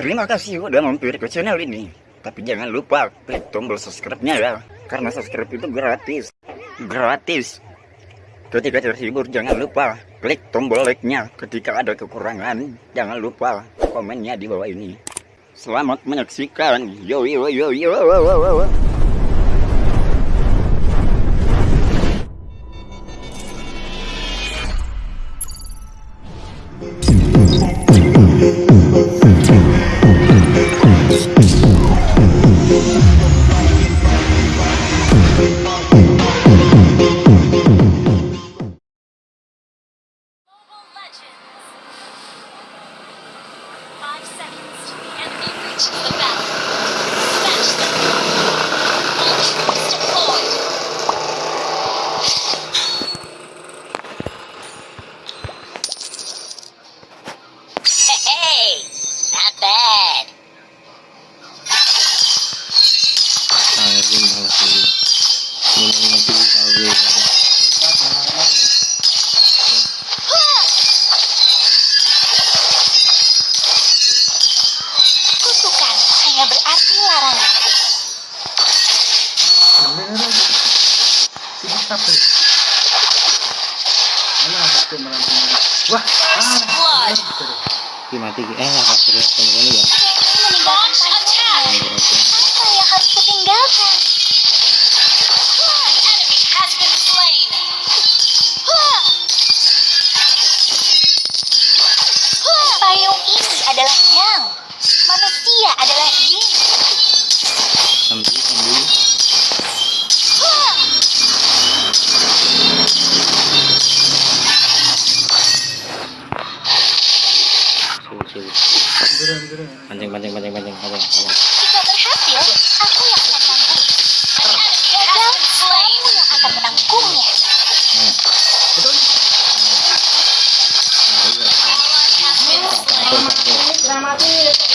Terima kasih udah mampir ke channel ini. Tapi jangan lupa klik tombol subscribe-nya ya. Karena subscribe itu gratis. Gratis. Ketika terhibur jangan lupa klik tombol like-nya. Ketika ada kekurangan jangan lupa komennya di bawah ini. Selamat menyaksikan. Yo yo yo yo. yo, yo, yo. Wah, First blood. Ki mati ki. Eh, apa serius teman ya? Yang harus kutinggalkan? Iya. Atur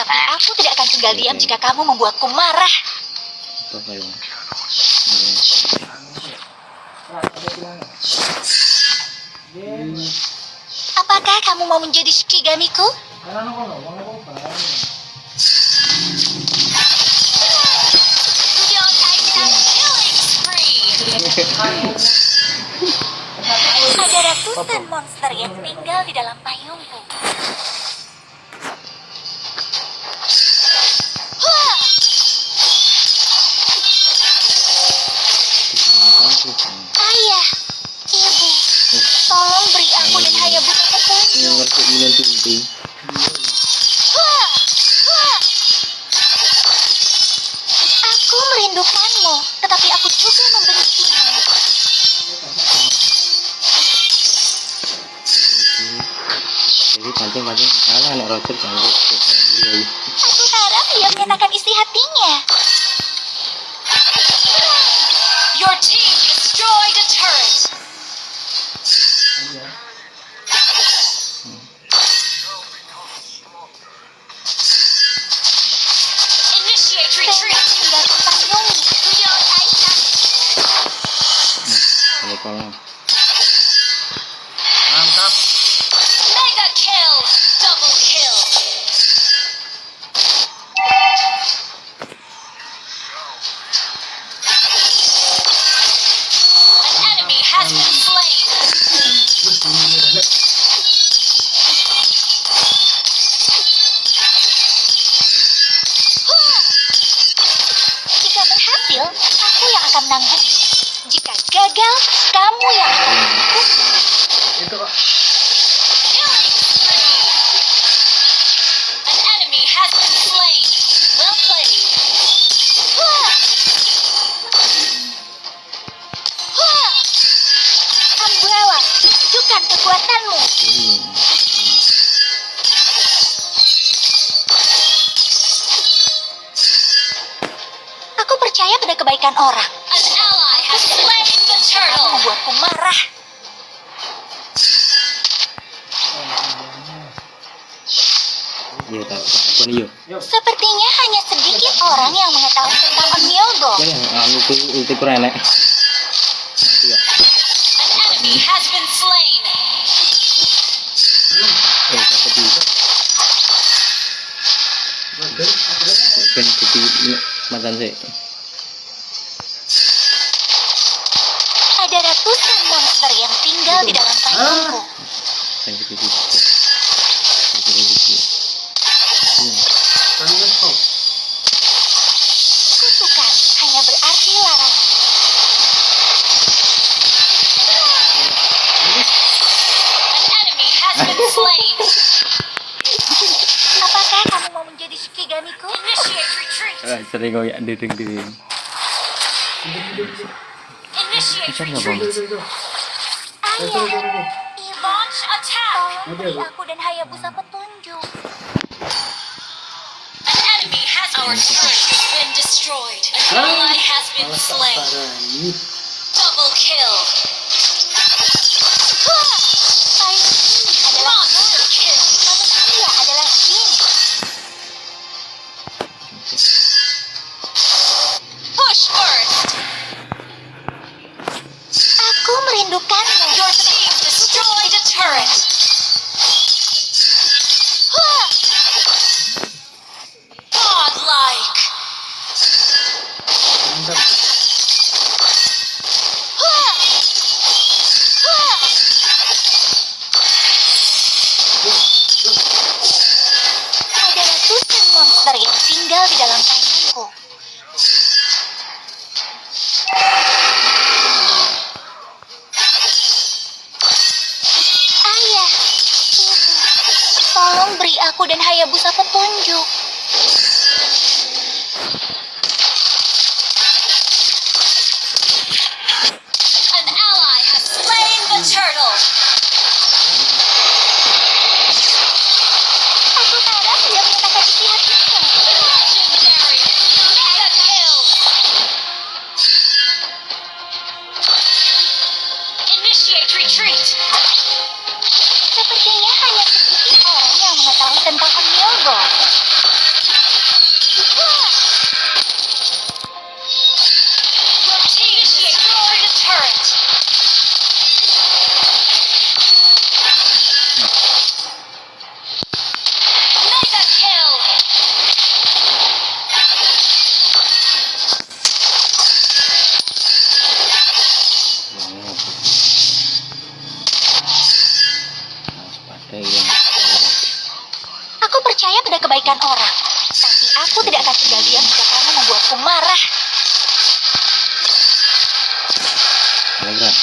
tapi aku tidak akan tinggal diam jika kamu membuatku marah. Apakah kamu mau menjadi Shikigamiku? Ada ratusan monster yang tinggal di dalam payungku. Hah! Aku merindukanmu, tetapi aku juga membencimu. Jadi pancing pancing. Kalah anak Roger. Iya. Aku harap dia menyatakan isi hatinya. kepala mantap. Mega kill. Double kill. An enemy has been slain. Menanggung. Jika gagal, kebaikan orang. Membuatku marah. Iya. Sepertinya hanya sedikit orang yang mengetahui tentang kurang enak. Ya. An enemy tinggal di dalam payungku. Kutukan hanya berarti larangan. An enemy has been slain. Apakah kamu mau menjadi Shikiganiku? Initiate retreat. Ah, sering ya dering. Initiate Bisa nggak bang? Ayah, launch attack. Beri aku dan Hayabusa petunjuk. An enemy has our turret has been destroyed. An ally has been slain. Tolong beri aku dan Hayabusa petunjuk. Kebaikan orang. Tapi aku tidak akan tinggal diam jika kamu membuatku marah. Telegram.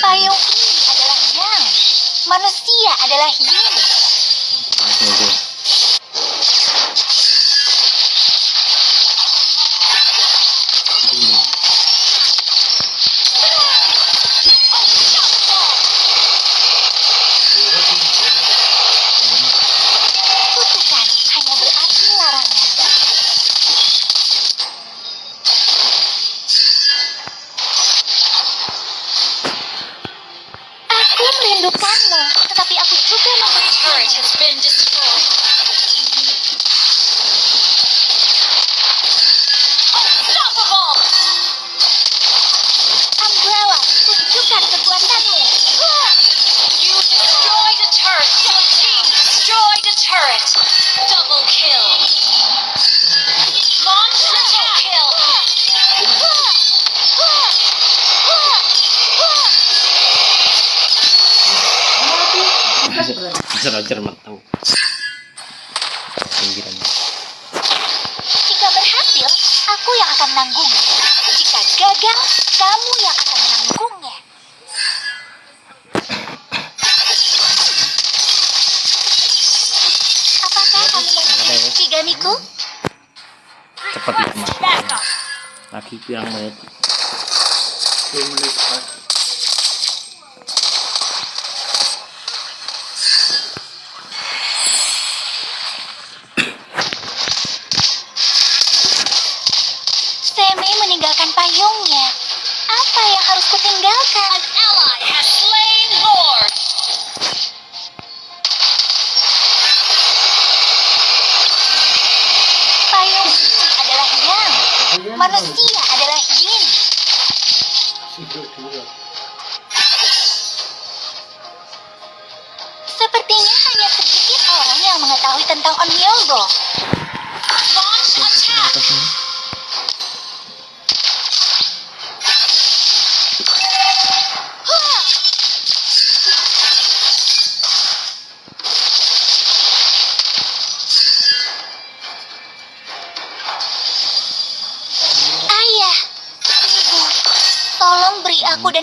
Payung ini adalah yang. Manusia adalah yin. Akan menanggungnya. Jika gagal, kamu yang akan menanggungnya. Apakah kamu mau Shigamiku? Cepat ya, Mas. Lagi pirang menit. Launch attack! Ayah, ibu, tolong beri aku dan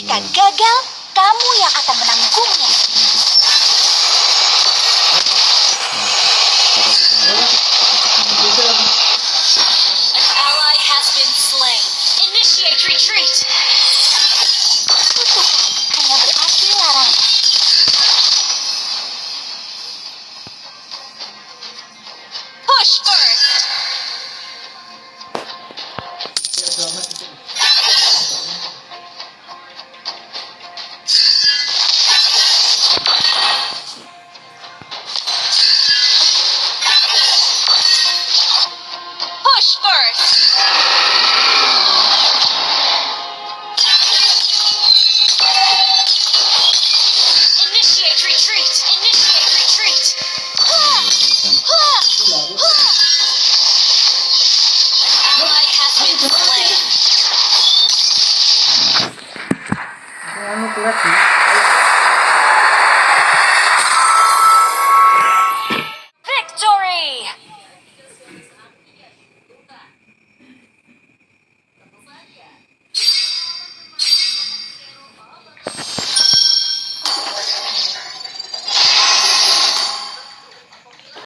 aku yang akan menanggungnya. Jika gagal,